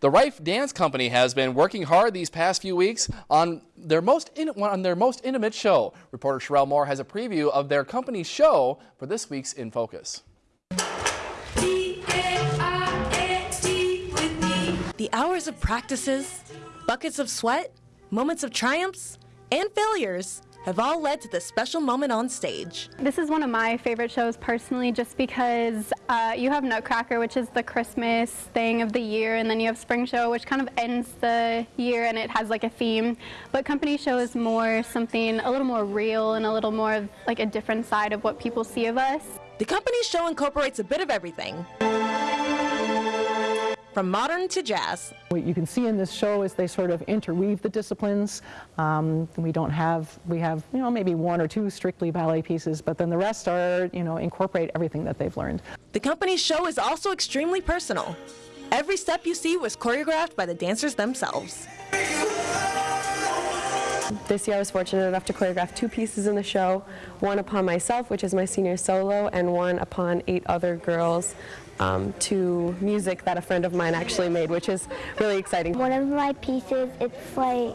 The Reif Dance Company has been working hard these past few weeks on their most in, on their most intimate show. Reporter Sherelle Moore has a preview of their company's show for this week's In Focus. The hours of practices, buckets of sweat, moments of triumphs, and failures have all led to this special moment on stage. This is one of my favorite shows personally just because uh, you have Nutcracker which is the Christmas thing of the year and then you have Spring Show which kind of ends the year and it has like a theme but Company Show is more something a little more real and a little more of like a different side of what people see of us. The Company Show incorporates a bit of everything from modern to jazz. What you can see in this show is they sort of interweave the disciplines. Um, we don't have, we have, you know, maybe one or two strictly ballet pieces, but then the rest are, you know, incorporate everything that they've learned. The company's show is also extremely personal. Every step you see was choreographed by the dancers themselves. This year I was fortunate enough to choreograph two pieces in the show, one upon myself, which is my senior solo, and one upon eight other girls um, to music that a friend of mine actually made, which is really exciting. One of my pieces, it's like,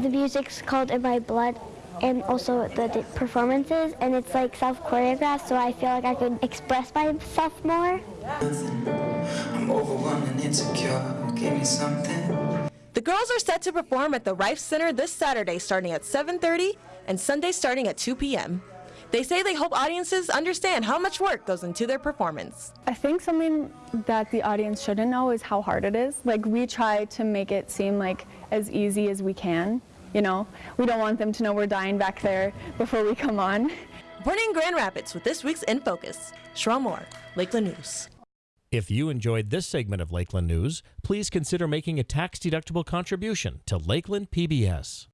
the music's called In My Blood, and also the, the performances, and it's like self-choreographed, so I feel like I could express myself more. I'm overwhelmed and insecure, give me something. The girls are set to perform at the Reif Center this Saturday starting at 7.30 and Sunday starting at 2 p.m. They say they hope audiences understand how much work goes into their performance. I think something that the audience shouldn't know is how hard it is. Like we try to make it seem like as easy as we can. You know, we don't want them to know we're dying back there before we come on. In Grand Rapids with this week's In Focus, Sherelle Moore, Lakeland News. If you enjoyed this segment of Lakeland News, please consider making a tax-deductible contribution to Lakeland PBS.